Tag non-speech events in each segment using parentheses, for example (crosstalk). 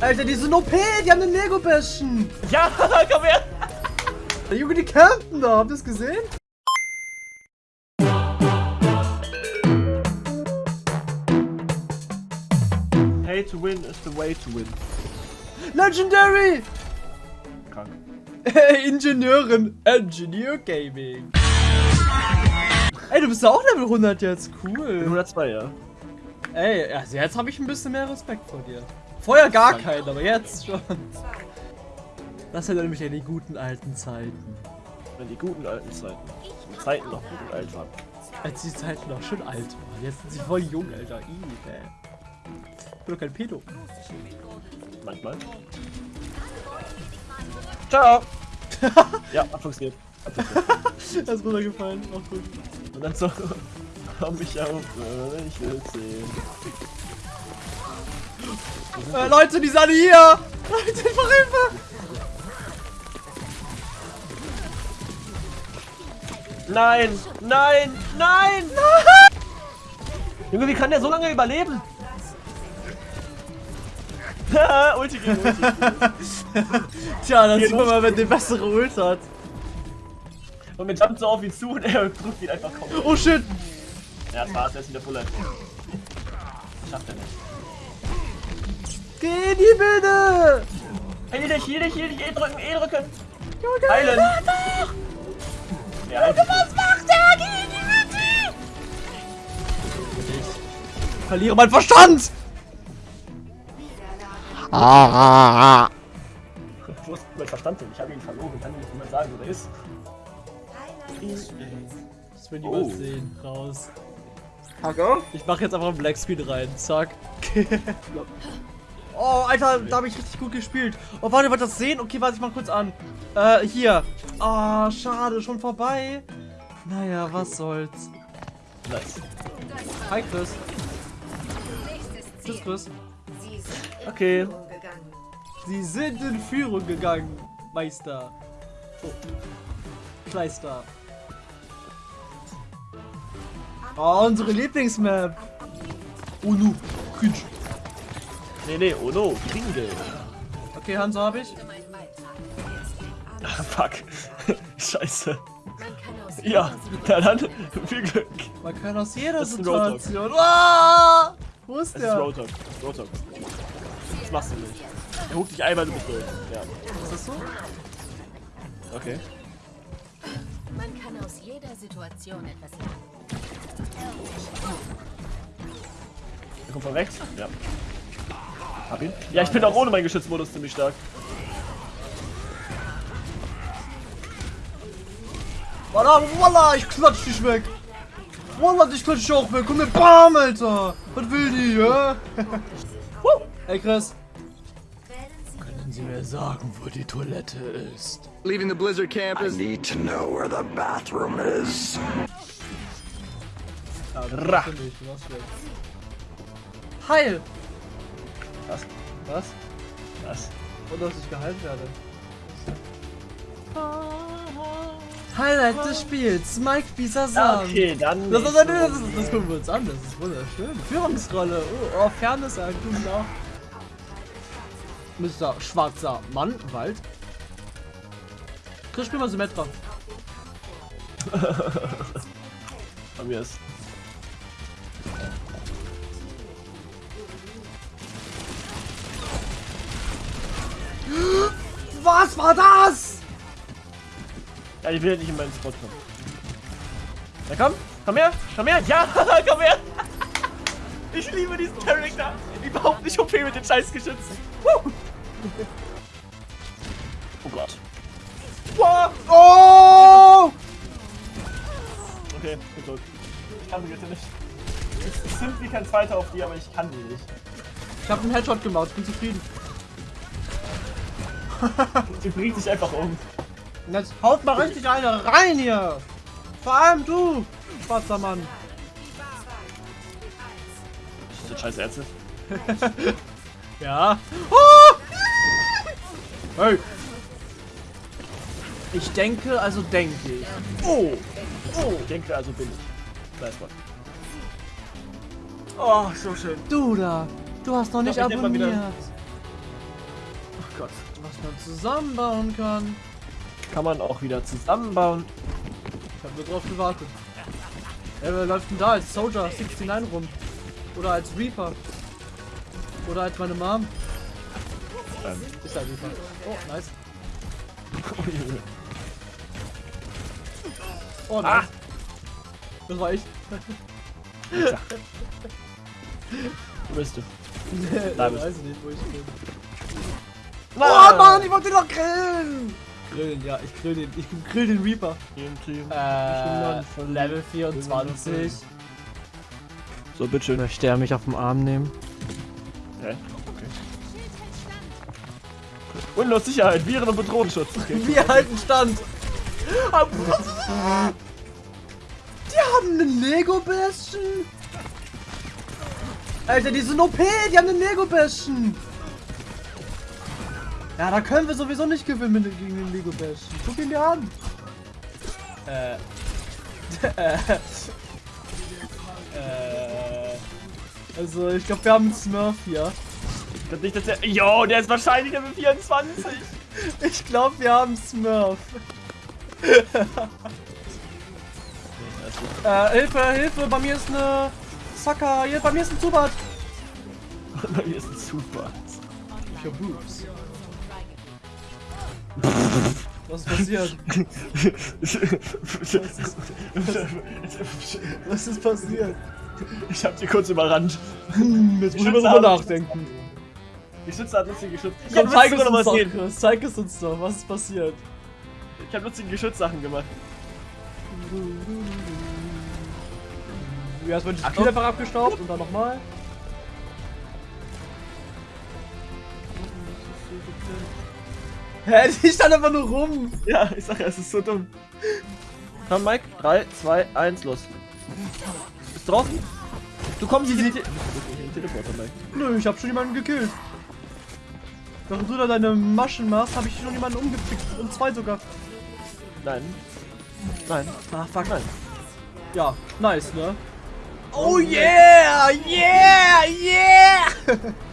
Alter, die sind OP, die haben den Lego-Bastion. Ja, (laughs) komm her. Junge, die campen da, habt ihr das gesehen? Pay to win is the way to win. Legendary! Krank. Ingenieurin, Engineer Gaming. Ey, du bist ja auch Level 100 jetzt, cool. 102, ja. Ey, also jetzt habe ich ein bisschen mehr Respekt vor dir. Vorher gar keinen, aber jetzt schon. Das sind nämlich ja die guten alten Zeiten. In die guten alten Zeiten. Die Zeiten noch gut und alt waren. Als die Zeiten noch schön alt waren. Jetzt sind sie voll jung, Alter. Ih, ey. Ich bin doch kein Pedo. Manchmal. Ciao. (laughs) ja, abfunktioniert. Abfunktioniert. (laughs) Das ist runtergefallen. Auch gut. Und dann so, (laughs) komm ich auf, äh, ich will sehen. Äh, Leute, die sind alle hier! Leute, ich mach Hilfe! Nein, nein, nein! Junge, wie kann der so lange überleben? (laughs) Ulti gegen Ulti. (laughs) Tja, Hier sieht man mal, wenn der bessere Ult hat. Und man jumpt so auf ihn zu und er drückt ihn einfach kaum. Oh shit! Ja, das war's, er ist wieder Life. Schafft er nicht. Geh in die Mitte! Heil dich, heal dich, heal dich, E drücken, E drücken! Junge, Heilen! Ja, halt dich. was macht der? Geh in die Mitte! Ich verliere meinen Verstand! Wo ist mein Verstand denn? Ich habe ihn verloren, kann mir nicht jemand sagen, wo der ist. Das will Oh. niemand sehen. Raus. Hacker? Ich mache jetzt einfach einen Blackscreen rein. Zack. Oh, Alter, da habe ich richtig gut gespielt. Oh, warte, wollt ihr das sehen? Okay, warte, ich mach kurz an. Äh, hier. Ah, schade, schon vorbei. Naja, was soll's. Nice. Hi, Chris. Tschüss, Chris. Okay. Sie sind in Führung gegangen, Meister. Oh. Kleister. Oh, unsere Lieblingsmap. Unu. Cringe. Nee, nee, oh no, Kringel. Okay, Hanso habe ich. Ah, fuck. (laughs) Scheiße. Ja, na dann, (laughs) viel Glück. Man kann aus jeder. Situation. Ah! Wo ist Das ist der? Roadhog. Roadhog. Das machst du nicht. Er huckt dich einmal, du bist durch. Ja, Ist das so? okay. Man kann aus jeder Situation etwas lernen. Er kommt von rechts. Ja. Hab ihn. Ja, ich bin auch ohne meinen Geschützmodus ziemlich stark. Walla, walla, ich klatsch dich weg. Walla, dich klatsch ich auch weg. Komm mir, bam, Alter. Was will die, hä? (laughs) Woo. Hey, Chris. Können Sie mir sagen, wo die Toilette ist? Leaving the Blizzard I campus. need to know where the bathroom is. Heil. Was? Was? Was? Und dass ich geheilt werde. Highlight des Spiels, Mike Bisasam. Okay, dann. Das, das, das, das, gucken wir uns an, das ist wunderschön. Führungsrolle, oh, oh Fairness Tag. Mr. Schwarzer Mann, Wald. Chris, spiel mal Symmetra. Bei mir ist. Was war das? Ja, ich will nicht in meinen Spot kommen. Na komm, komm her, komm her, ja, (laughs) komm her. Ich liebe diesen Charakter. Überhaupt nicht OP mit den scheiß Geschützen. Woo. Oh Gott. Wow. Oh! Okay, bin tot. Ich kann sie bitte nicht. Ich sind wie kein Zweiter auf die, aber ich kann die nicht. Ich habe einen Headshot gemacht, bin zufrieden. (laughs) Die bringt sich einfach um. Jetzt haut mal richtig eine rein hier. Vor allem du, schwarzer Mann. Das sind scheiß Ärzte. (laughs) Ja. Oh! Hey. Ich denke, also denke ich. Oh! Oh! Ich denke, also bin ich. Nice one. Oh, so schön. Du da, du hast noch nicht abonniert. Man zusammenbauen kann. Kann man auch wieder zusammenbauen. Ich habe nur drauf gewartet. Ja, wer läuft denn da als Soldier 69 rum? Oder als Reaper? Oder als meine Mom? Ähm. Ist ja Reaper. Oh, nice. (laughs) Oh, nice. Ah. Das war ich. Wo bist du? ich (laughs) Da bist weiß nicht, wo ich bin. Oh Mann, ich wollte ihn noch grillen! Grillen, ja, ich grill den, ich grill den Reaper. Äh, Level 24. So, bitteschön. Möchte er mich auf den Arm nehmen? Hä? Okay. Windows Sicherheit, Viren und Bedrohungsschutz. Okay. (laughs) Wir halten Stand. Die haben einen Lego Bastion. Alter, die sind OP, die haben einen Lego Bastion. Ja, da können wir sowieso nicht gewinnen mit- gegen den Lego Bastion. Guck ihn dir an. Äh. (laughs) äh. Also, ich glaube, wir haben einen Smurf hier. Ich glaub nicht, dass der. Jo, der ist wahrscheinlich Level 24. (laughs) Ich glaube, wir haben Smurf. (laughs) äh, Hilfe, Hilfe, bei mir ist eine Sucker, hier, bei mir ist ein Zubat. Hier ist ein super. Ich hab Boobs. Was ist passiert? Was ist passiert? ich hab dir kurz überrannt. Hm, jetzt muss ich mal drüber nachdenken. Die Schütze hat lustige Geschütz. Ich Komm, hab zeig uns was sehen. Chris. Zeig es uns doch. Was ist passiert? Ich hab lustige Geschützsachen gemacht. Ja, erstmal Achtung. Spiel einfach abgestaubt und dann nochmal. Hä, (laughs) die stand einfach nur rum. Ja, ich sag ja, es ist so dumm. Komm, Mike. 3, 2, 1, los. Bist draußen? Du kommst in den Te Teleporter, Mike. Nö, ich hab schon jemanden gekillt. Während du da deine Maschen machst, habe ich schon jemanden umgepickt. Und zwei sogar. Nein. Nein. Ah, fuck. Nein. Ja, nice, ne? Oh yeah! Yeah! Yeah! (laughs)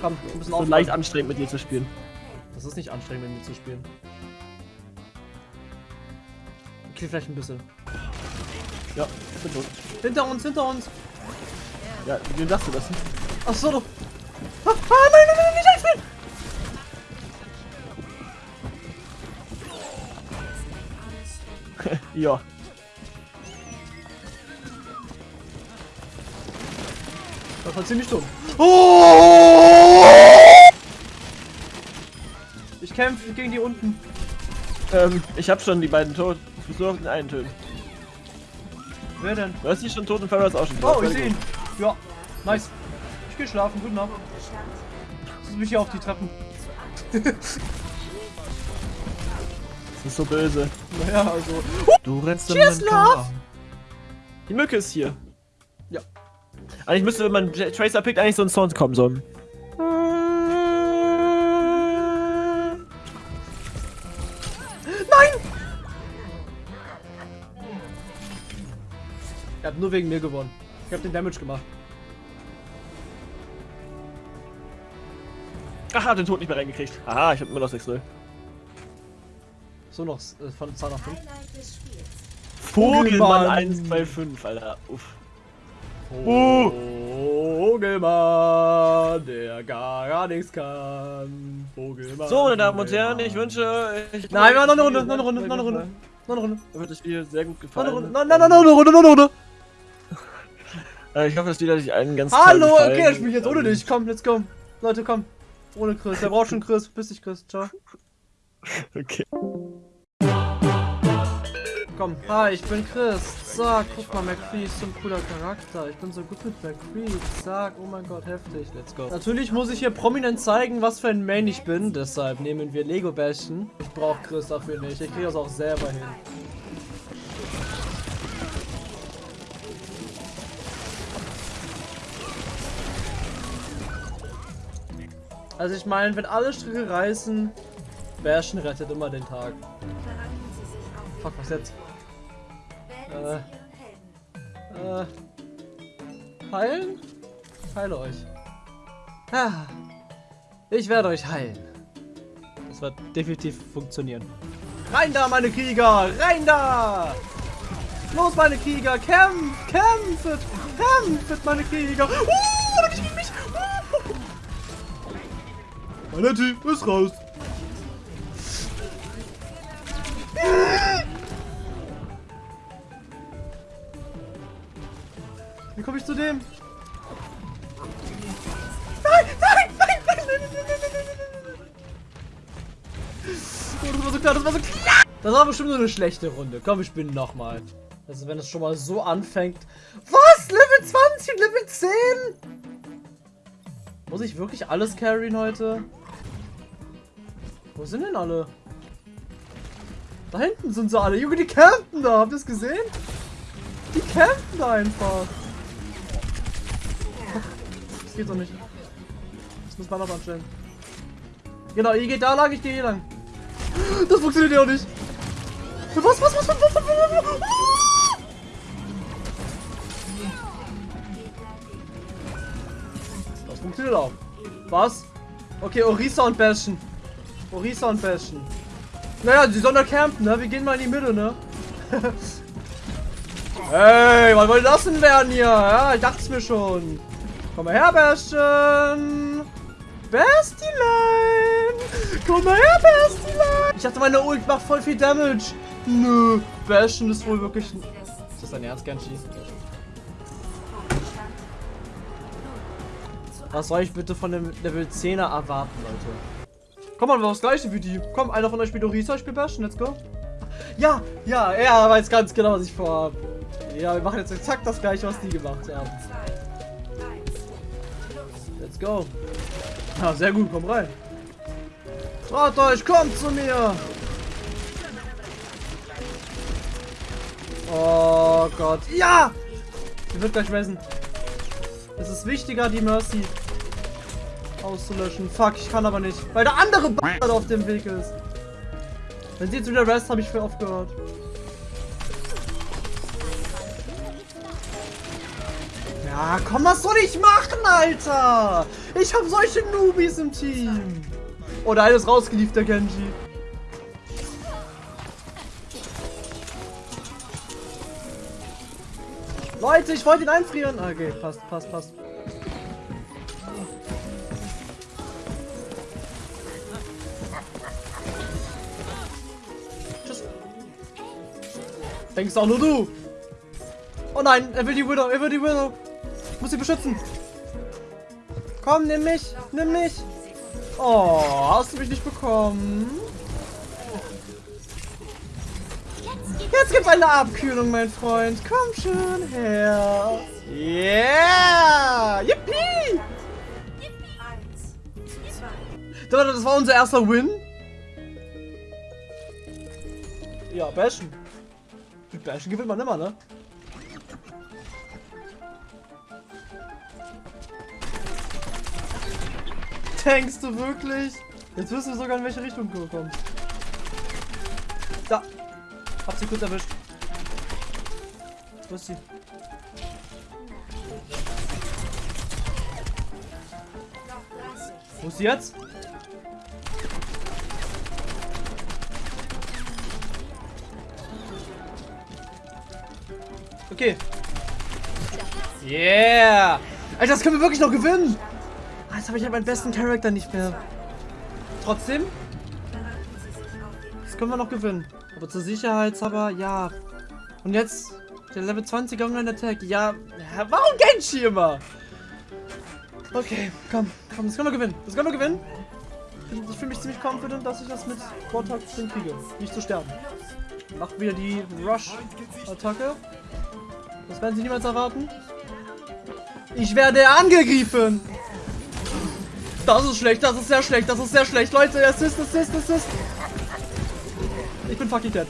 Komm, ein bisschen So aufpassen. leicht anstrengend mit dir zu spielen. Das ist nicht anstrengend, mit mir zu spielen. Okay, vielleicht ein bisschen. Ja, ich bin tot. Hinter uns, hinter uns. Ja, wie sagst du das? Ach so, du. Ah, ah, nein, nein, nein, nicht einspielen! (laughs) Ja. Das war ziemlich dumm. Oh! Ich kämpfe gegen die unten. Ähm, ich hab schon die beiden tot. Ich muss nur auf den einen töten. Wer denn? Du hast die schon tot und Farrah ist auch schon Oh, tot. ich sehe ihn. Ja, nice. Ich gehe schlafen. Gute Nacht. Ich mich hier auf die Treppen. (laughs) Das ist so böse. Naja, also. Du rennst Cheers, Love! Die Mücke ist hier. Ja. Eigentlich müsste, wenn man Tracer pickt, eigentlich so ein Sound kommen sollen. Nur wegen mir gewonnen. Ich habe den Damage gemacht. Ach, hat den Tod nicht mehr reingekriegt. Aha, ich hab immer noch 6-0. So noch äh, von Zahl nach 5. Vogelmann Vogelmann. 125, Alter. Uff. Uh. Vogelmann, der gar, gar nichts kann. Vogelmann. So, meine Damen und Herren, ich wünsche. Ich Nein, wir haben noch eine Runde, noch eine Runde, noch eine Runde. Noch eine Runde. Mir wird das Video sehr gut Noch gefallen. eine Runde. Nein, nein, nein, noch eine Runde, noch eine Runde. Äh, Ich hoffe, das Video hat euch allen ganz Hallo, okay, ich spiele jetzt ohne dich. Komm, let's go. Leute, komm. Ohne Chris. Der braucht schon Chris. Bis dich, Chris. Ciao. (laughs) Okay. Komm, hi, ich bin Chris. Sag, guck mal, McCree ist so ein cooler Charakter. Ich bin so gut mit McCree. Sag, oh mein Gott, heftig. Let's go. Natürlich muss ich hier prominent zeigen, was für ein Main ich bin. Deshalb nehmen wir Lego Bastion. Ich brauche Chris dafür nicht. Ich kriege das auch selber hin. Also ich meine, wenn alle Stricke reißen, Bastion rettet immer den Tag. Fuck, was jetzt? Äh. Äh. Heilen? Heile euch. Ah. Ich werde euch heilen. Das wird definitiv funktionieren. Rein da, meine Krieger! Rein da! Los, meine Krieger! Kämpft! Kämpft! Kämpft, meine Krieger! Uh, Uh. Vanetti ist raus! Wie komme ich zu dem? Nein, nein, nein, nein, nein, nein, nein, nein, nein. Oh, das war so klar, das war so klar. Das war bestimmt nur eine schlechte Runde. Komm, wir spielen nochmal. Also wenn es schon mal so anfängt. Was? Level 20 und Level 10? Muss ich wirklich alles carryen heute? Wo sind denn alle? Da hinten sind sie alle. Junge, die campen da. Habt ihr es gesehen? Die campen da einfach. Das geht doch nicht. Das muss man noch anstellen. Genau, ihr geht da lang, ich gehe hier lang. Das funktioniert ja auch nicht. Was, was, was, was, was, was, was, was? Das funktioniert auch. Was? Okay, Orisa und Bastion. Orisa und Bastion. Naja, die sollen da campen, ne? Wir gehen mal in die Mitte, ne? (laughs) hey, was soll das denn werden hier? Ja, ich dachte es mir schon. Komm mal her, Bastion. Bastilein! Komm mal her, Bastilein! Ich dachte, meine Ult macht voll viel Damage. Nö, Bastion ist wohl wirklich... Ist das dein Ernst, Genshi? Was soll ich bitte von dem Level 10er erwarten, Leute? Komm mal, wir das gleiche wie die. Komm, einer von euch spielt Orisa, ich spiel Bastion, let's go. Ja, ja, er weiß ganz genau, was ich vorhabe. Ja, wir machen jetzt exakt das gleiche, was die gemacht haben. Let's go. Ja, sehr gut, komm rein. Traut euch, kommt zu mir. Oh Gott. Ja! Sie wird gleich ressen. Es ist wichtiger, die Mercy auszulöschen. Fuck, ich kann aber nicht. Weil der andere Bastard auf dem Weg ist. Wenn sie jetzt wieder rest, habe ich für aufgehört. Ja, komm, was soll ich machen, Alter? Ich habe solche Noobies im Team. Oh, eine ist rausgeliefert, der Genji. Leute, ich wollte ihn einfrieren. Ah, Okay, passt, passt, passt. Denkst auch nur du. Oh nein, er will die Widow, er will die Widow. Ich muss sie beschützen. Komm, nimm mich, nimm mich. Oh, hast du mich nicht bekommen? Jetzt gibt's eine Abkühlung, mein Freund. Komm schon her. Yeah! Yippie! Das war unser erster Win. Ja, Bashen. Mit Bashen gewinnt man immer, ne? Denkst du wirklich? Jetzt wirst du sogar in welche Richtung kommen. Da. Hab sie kurz erwischt. Wo ist sie? Wo ist sie jetzt? Okay. Yeah! Alter, das können wir wirklich noch gewinnen! Ah, Jetzt habe ich halt meinen besten Charakter nicht mehr. Trotzdem. Das können wir noch gewinnen. Aber zur Sicherheitshaber, ja. Und jetzt der Level 20 Online Attack. Ja, warum Genshi immer? Okay, komm, komm, das können wir gewinnen. Das können wir gewinnen. Ich fühle mich ziemlich confident, dass ich das mit Vortag hinkriege. Nicht zu sterben. Macht wieder die Rush-Attacke. Das werden sie niemals erwarten. Ich werde angegriffen. Das ist schlecht, das ist sehr schlecht, das ist sehr schlecht. Leute, Assist, Assist, Assist. Ich bin fucking dead.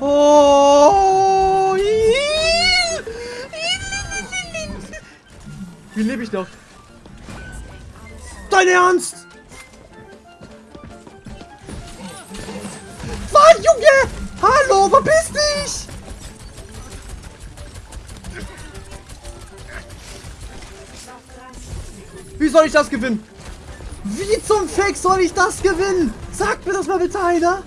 Oh. Wie lebe ich noch? Dein Ernst? Was, Junge? Hallo, verpiss dich! Wie soll ich das gewinnen? Wie zum Fick soll ich das gewinnen? Sagt mir das mal bitte einer.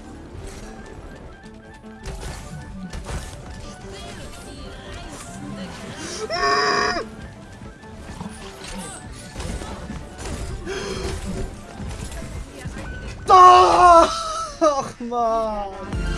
Da! Ach man.